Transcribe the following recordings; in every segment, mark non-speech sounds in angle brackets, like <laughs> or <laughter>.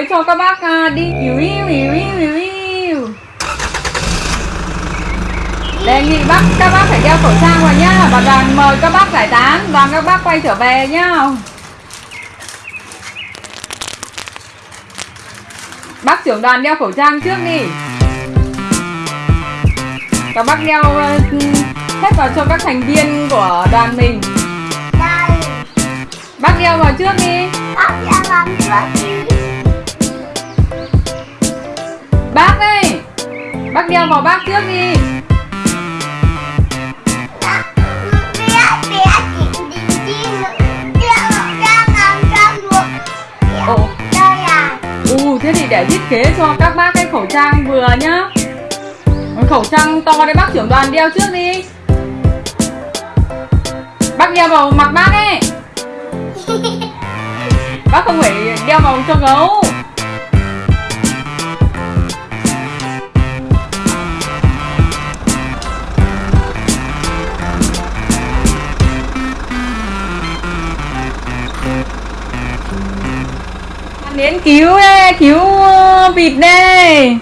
mới cho các bác à, đi. Iu iu iu iu iu Đề nghị bác các bác phải đeo khẩu trang vào nhá. Và đoàn mời các bác giải tán Đoàn các bác quay trở về nhá. Bác trưởng đoàn đeo khẩu trang trước đi. Các bác đeo ờ, hết vào cho các thành viên của đoàn mình. Đây. Bác đeo vào trước đi. Bác đã làm trước đi Bác ơi Bác đeo vào bác trước đi. Ồ. Ừ thế thì để thiết kế cho các bác cái khẩu trang vừa nhá. Khẩu trang to đấy bác trưởng đoàn đeo trước đi. Bác đeo vào mặt bác ấy. <laughs> Bác không phải đeo vào cho gấu Đến cứu đây, cứu ờ, vịt đây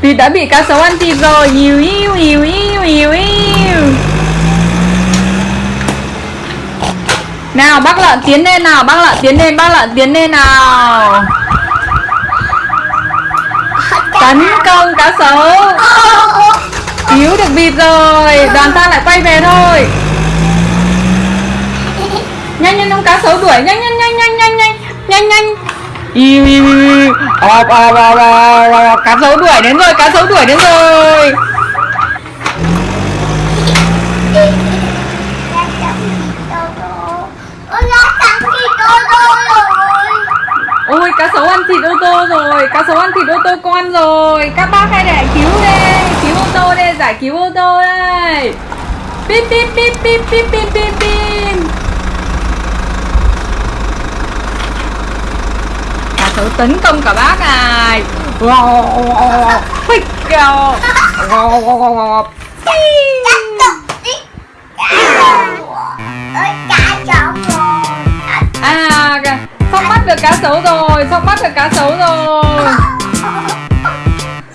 Vịt đã bị cá sấu ăn thịt rồi. Ìu yêu ìu yêu ìu yêu Nào bác lợn tiến lên nào Bác lợn tiến lên Bác lợn tiến lên nào. Tấn công cá sấu. Cứu được vịt rồi Đoàn ta lại quay về thôi. Nhanh nhanh ông cá sấu đuổi Nhanh nhanh nhanh nhanh nhanh nhanh Nhanh Iu iu iu Ọp ọp ọp ọp Cá sấu đuổi đến rồi Cá sấu đuổi đến rồi Ôi rồi Ôi cá sấu ăn thịt ô tô rồi Cá sấu ăn thịt ô tô con rồi Các bác hãy để cứu đây Cứu ô tô đây Giải cứu ô tô đây Pip pip pip pip pip pip pip pip Cá tấn công cả bác này. Cá rồi À kìa, sắp bắt được cá sấu rồi Sắp bắt được cá sấu rồi.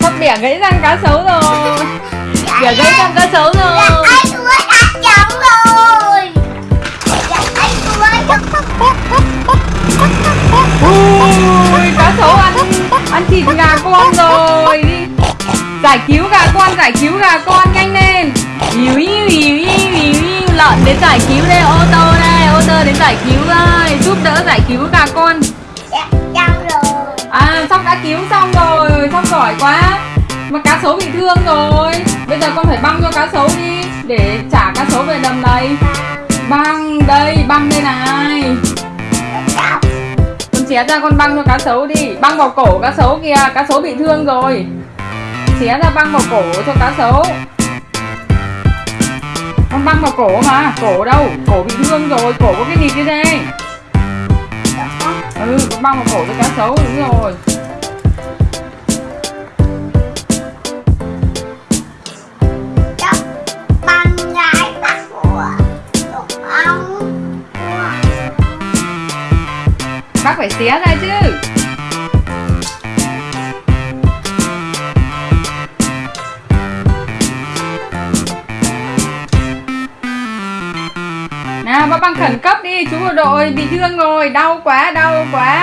Sắp bẻ gãy răng cá sấu rồi. Bẻ gãy răng cá sấu rồi. Giải cứu gà con, giải cứu gà con, nhanh lên. Iu iu iu iu iu iu lợn đến giải cứu đây, ô tô đây, ô tô đến giải cứu đây giúp đỡ giải cứu gà con. Dạ rồi à sóc đã cứu xong rồi, sóc giỏi quá. Mà cá sấu bị thương rồi. Bây giờ con phải băng cho cá sấu đi, để trả cá sấu về đầm này. Băng đây băng đây này. Con xé ra, con băng cho cá sấu đi. Băng vào cổ cá sấu kìa, cá sấu bị thương rồi xé ra băng vào cổ cho cá sấu. Con băng vào cổ mà cổ đâu? Cổ bị thương rồi cổ có cái gì kia đây ừ con băng vào cổ cho cá sấu đúng rồi. Bác phải xé ra chứ có băng khẩn cấp đi, chú bộ đội bị thương rồi, đau quá đau quá.